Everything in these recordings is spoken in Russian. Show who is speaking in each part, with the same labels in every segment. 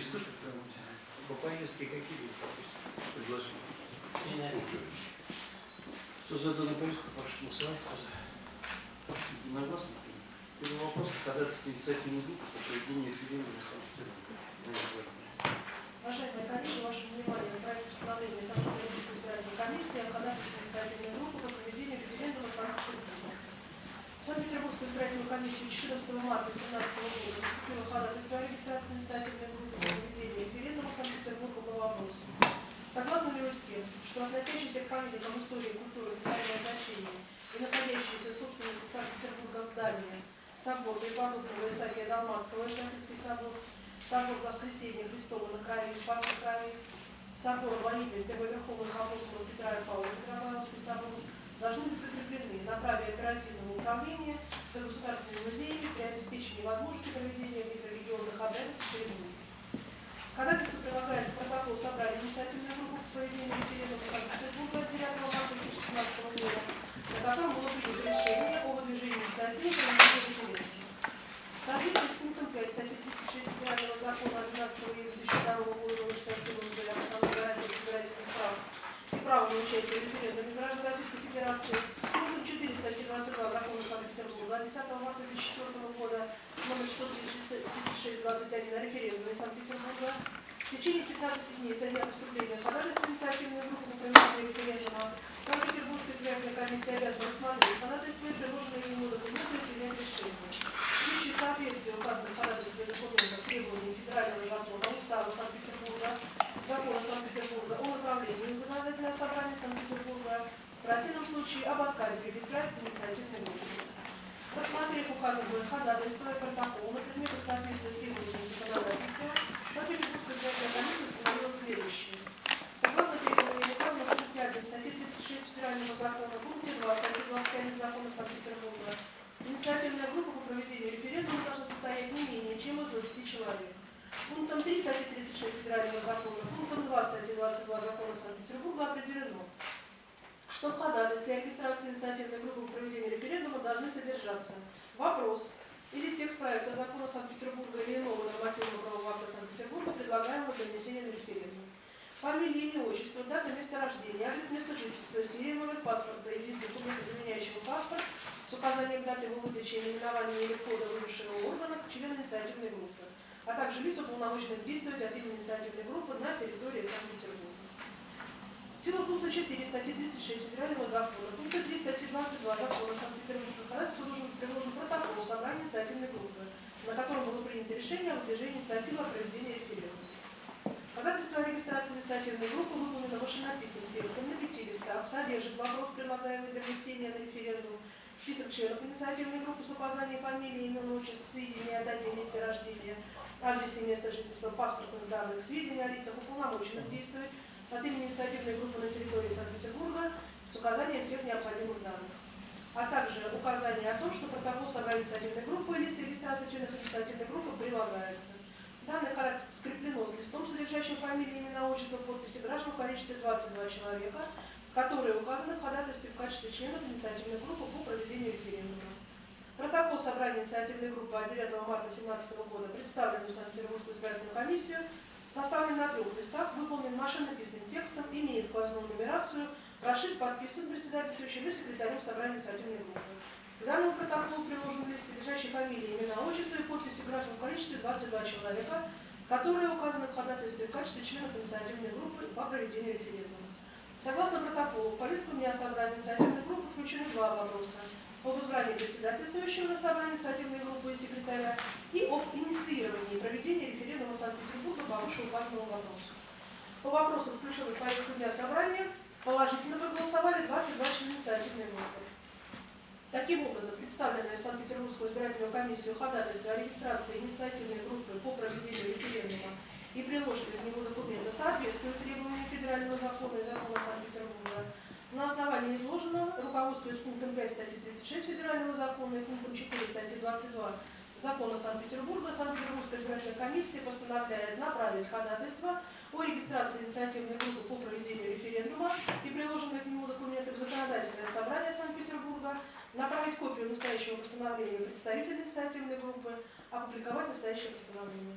Speaker 1: приступим к. По повестке какие будут предложения? Кто за данную повестку, прошу голосовать. Кто за? Единогласно. Первый вопрос. Ходатайство инициативной группы по проведению референдума Санкт-Петербурга.
Speaker 2: Уважаемые коллеги, ваше внимание, проект постановления Санкт-Петербургской избирательной комиссии о ходатайстве инициативной группы по проведению референдума в Санкт-Петербурге. Санкт-Петербургскую избирательную комиссию 14 марта 2017 года поступило ходатайство о регистрации инициативной группы по проведению референдума Санкт-Петербурга по вопросу. Согласны ли вы с тем, что относящиеся к памятникам истории, культуры, национального значения и находящиеся в собственности Санкт-Петербурга здания собор Преподобного Исаакия Далматского, Исаакиевский собор, собор Воскресения Христова на крае, Спасской крае, собор Владимира Первоверховных апостолов Петра и Павла, Петропавловский собор, должны быть закреплены на праве оперативного управления за государственными музеями при обеспечении возможности проведения межрегионных обрядов и церемоний. Ходатайство прилагается протокол собрания инициативной группы по проведению референдума Санкт-Петербурга 9 марта 2017 года, на котором было принято решение о выдвижении инициативы по проведению референдума. В соответствии с пунктом 5 статьи 36 Федерального закона 11 июля 2002 года номер 67 об основной гарантии избирательных прав и право на участие в референдуме граждан Российской Федерации, пунктом 4 статьи 22 закона Санкт-Петербурга 10 марта 2004 года номер 136 21 о референдуме Санкт-Петербурга в течение 15 дней со дня поступления ходатайства инициативной группы по проведению референдума Санкт-Петербургская избирательная комиссия обязана рассмотреть ходатайство и предложенные ему документы и принять решение. В случае соответствия указанных ходатайств и документов требований федерального закона, устава Санкт-Петербурга, закона Санкт-Петербурга о направлении законодательного собрания Санкт-Петербурга, в противном случае об отказе регистрации инициативной группы. Рассмотрев указанные ходатайства и протокол на предмет соответствия требованиям законодательства, Санкт-Петербургская избирательная комиссия установила следующее. Согласно требованиям в пункте 1 статьи 36 Федерального закона, пункте 2 статьи 25 закона Санкт-Петербурга, инициативная группа по проведению референдума должна состоять не менее чем из 20 человек. Пунктом 3 статьи 36 Федерального закона, пунктом 2 статьи 22 закона Санкт-Петербурга определено, что в ходатайстве о регистрации инициативной группы по проведению референдума должны содержаться вопрос или текст проекта закона Санкт-Петербурга или иного нормативного правового акта Санкт-Петербурга, предлагаемого для внесения на референдум. Фамилия, имя, отчество, дата, место рождения, адрес места жительства, серия, номер паспорта и вид документа, заменяющего паспорт, с указанием даты его выдачи наименования или кода выбывшего органа члена инициативной группы, а также лиц, уполномоченных действовать от имени инициативной группы на территории Санкт-Петербурга. Сила пункта 4 статьи 36 Федерального закона, пункта 3 статьи 22 закона Санкт-Петербурга ходатайству должен быть приложен протокол собрания инициативной группы, на котором было принято решение о выдвижении инициативы о проведении референдума. Ходатайство о регистрации инициативной группы выполнено машинописным текстом на пяти листах, содержит вопрос, предлагаемый для внесения на референдум, список членов инициативной группы с указанием фамилии, имени, отчества, сведения о дате и месте рождения, адресе места жительства, паспортных данных, сведения о лицах, уполномоченных действовать от имени инициативной группы на территории Санкт-Петербурга с указанием всех необходимых данных, а также указание о том, что протокол собрания инициативной группы и лист регистрации членов инициативной группы прилагается. Данное ходатайство скреплено с листом, содержащим фамилии, имена, отчество, подписи граждан в количестве 22 человека, которые указаны в ходатайстве в качестве членов инициативной группы по проведению референдума. Протокол собрания инициативной группы от 9 марта 2017 года представлен в Санкт-Петербургскую избирательную комиссию составлен на трех листах, выполнен машинописным текстом, имеет сквозную нумерацию, прошит, подписан председательствующим и секретарем собрания инициативной группы. К данному протоколу приложен лист, содержащий фамилии, имена, отчество и подписи граждан в количестве 22 человека, которые указаны в ходатайстве в качестве членов инициативной группы по проведению референдума. Согласно протоколу, в повестку дня собрания инициативной группы включены два вопроса об избрании председательствующего на собрании инициативной группы и секретаря и об инициировании проведения референдума Санкт-Петербурга по вышеуказанному вопросу. По вопросам, включенных в повестку дня собрания, положительно проголосовали 22 члена инициативной группы. Таким образом, представленное Санкт-Петербургскую избирательную комиссию ходатайство о регистрации инициативной группы по проведению референдума и приложенные к нему документы соответствуют требованиям федерального закона и закона Санкт-Петербурга. На основании изложенного, руководствуясь пунктом 5 статьи 36 Федерального закона и пунктом 4 статьи 22 Закона Санкт-Петербурга, Санкт-Петербургская избирательная комиссия постановляет направить ходатайство о регистрации инициативной группы по проведению референдума и приложенные к нему документы в законодательное собрание Санкт-Петербурга, направить копию настоящего постановления представителя инициативной группы, опубликовать настоящее постановление.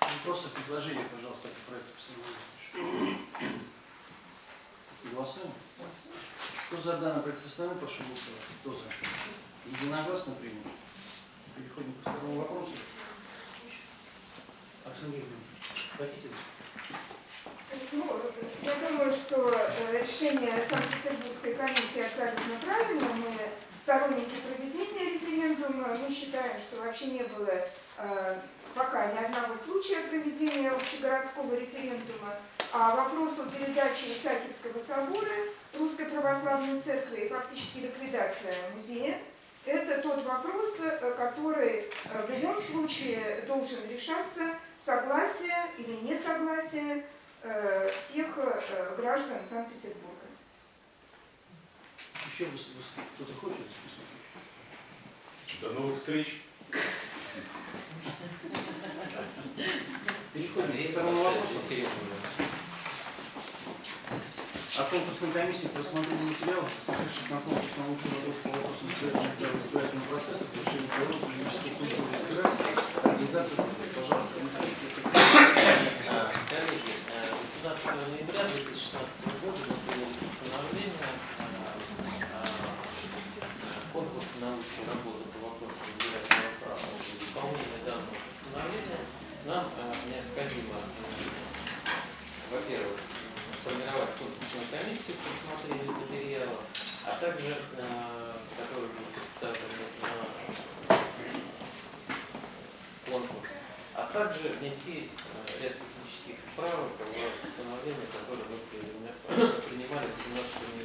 Speaker 1: Вопросы, предложения, пожалуйста, по проекту постановления. Голосуем. Кто за проект постановления, прошу голосовать. Кто за? Единогласно принято. Переходим к второму вопросу. Оксана Юрьевна, хотите?
Speaker 3: Ну, я думаю, что э, решение Санкт-Петербургской комиссии абсолютно правильно. Мы сторонники проведения референдума. Мы считаем, что вообще не было э, пока ни одного случая проведения общегородского референдума. А вопрос о передаче Исаакиевского собора Русской Православной Церкви и фактически ликвидация музея – это тот вопрос, э, который э, в любом случае должен решаться согласие или несогласие э, всех граждан Санкт-Петербурга.
Speaker 1: Еще кто-то хочет выступить?
Speaker 4: До новых встреч.
Speaker 1: Переходим к второму вопросу. Конкурсной комиссии по рассмотрению материалов, поступивших на конкурс на лучший вопрос по вопросам избирательного избирательного процесса, повышения права политической культуры избирателей, организаторов, пожалуйста,
Speaker 5: Коллеги, э, 18 ноября 2016 года мы приняли постановление о конкурсе на лучшую работу по вопросу избирательного права. Для выполнения данного постановления нам э, необходимо, э, во-первых, сформировать конкурсную комиссию по рассмотрению материала, а также, э, который будет представлен на конкурс, а также внести э, ряд технических правок в постановление, которое мы принимали в 17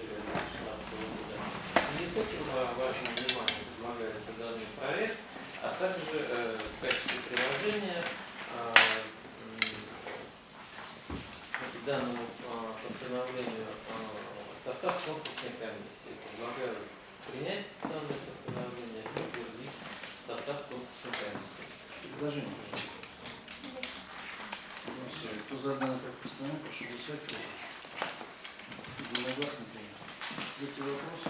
Speaker 1: предложение, пожалуйста. Голосуем. Кто за данный проект постановления, прошу голосовать. За? Единогласно принято. Третий вопрос.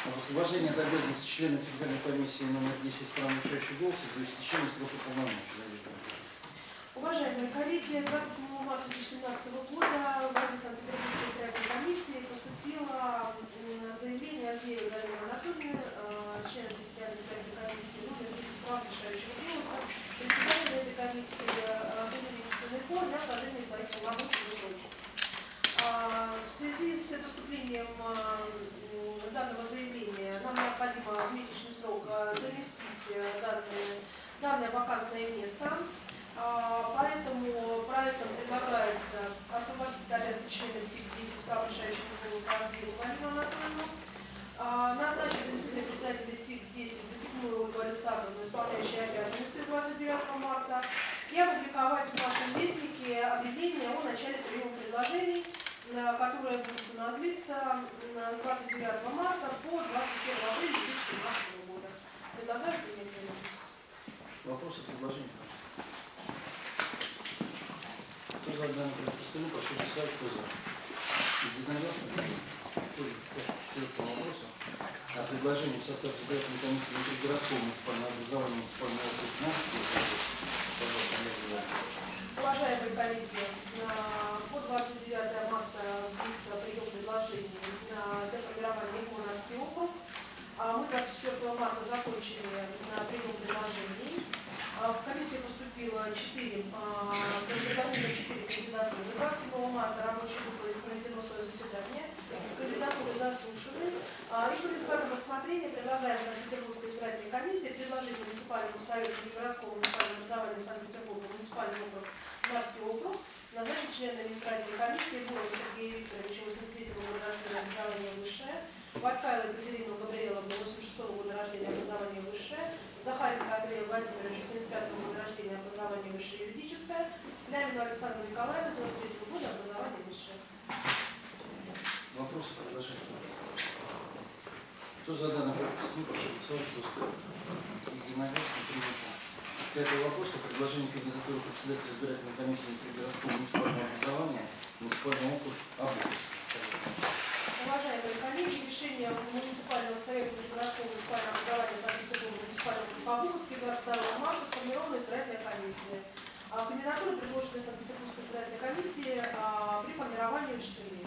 Speaker 1: Об освобождении от обязанности члена секретарной комиссии номер 10 по нарушающий голос из-за истечения срока полномочий.
Speaker 2: Уважаемые коллеги, 27 марта 2017 года в ради Санкт-Петербургской комиссии поступило заявление от Галины Анатольевны, члена избирательной комиссии, номер 10 прав решающего голоса, этой комиссии Владимир Кор для сложения своих полномочий в срочно. А, В связи с поступлением м, данного заявления нам необходимо в месячный срок а, заместить э, данное, вакантное место. А, Поэтому проектом предлагается освободить обязанности члена ТИК-10 прав решающих голоса Галину А, назначить заместителя председателя ТИК-10 Запятную Ольгу Александровну, исполняющей обязанности 29 марта, и опубликовать в нашем вестнике объявление о начале приема предложений, которое будет у нас длиться с 29 марта по 21 апреля 2017 года. Предлагаю принять заявление.
Speaker 1: Вопросы, предложения? Кто за данный проект постановления, прошу голосовать. Кто за? Единогласно принято. Переходим к четвертому вопросу. О предложении в состав избирательной комиссии внутригородского муниципального образования муниципального округа.
Speaker 2: Уважаемые коллеги, по 29 марта длится прием предложений для формирования Мурманский округ. А Мы 24 марта закончили прием предложений. А В комиссию поступило 4, подготовлено 4 кандидатуры. 27 марта рабочая группа проведено свое заседание. Кандидатуры заслушаны. А, результатам рассмотрения предлагаем Санкт-Петербургской избирательной комиссии предложить муниципальному совету городского муниципального образования Санкт-Петербурга муниципальный округ Марский округ назначить членами избирательной комиссии Бурова Сергея Викторовича, 83 года рождения, образование высшее, Ваткаева Екатерину Габриэловну, 86 года рождения, образование высшее, Захаренко Андрея Владимировича, 75 года рождения, образование высшее юридическое, Лямину Александру Николаевну, 93 года, образование высшее.
Speaker 1: Вопросы, предложения? Кто за данный проект постановления, прошу голосовать. Кто за? Единогласно принято. Пятый вопрос о предложении кандидатуры председателя избирательной комиссии внутригородского муниципального образования муниципального округа.
Speaker 2: Уважаемые коллеги, решение муниципального совета городского муниципального образования Санкт-Петербурга муниципального Обуховский 22 марта сформирована избирательная комиссия. А, Кандидатуры, предложенные Санкт-Петербургской избирательной комиссии а, при формировании решений.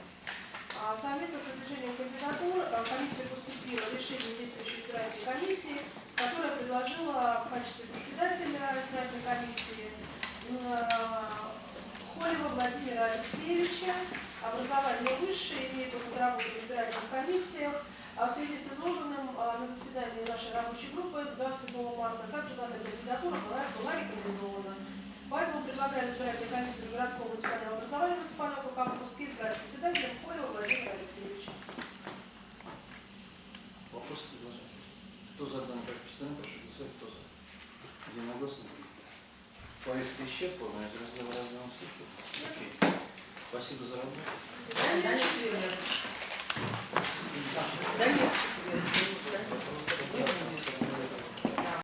Speaker 2: А, Совместно с выдвижением кандидатур а, в комиссию поступило решение действующей избирательной комиссии, которая предложила в качестве председателя избирательной комиссии а, Холева Владимира Алексеевича, образование высшее, имеет опыт работы в избирательных комиссиях. А в связи с изложенным а, на заседании нашей рабочей группы 27 марта также данная кандидатура была, была рекомендована. Поэтому предлагаем избирательной комиссии городского муниципального образования муниципального округа Курский избрать председателем Холева Владимира Алексеевича.
Speaker 1: Вопросы, предложения? Кто за данный проект постановления, прошу голосовать, кто за? Единогласно. Повестка исчерпана, из раздела разного. Окей. Спасибо за работу.
Speaker 2: Свидания, четверг.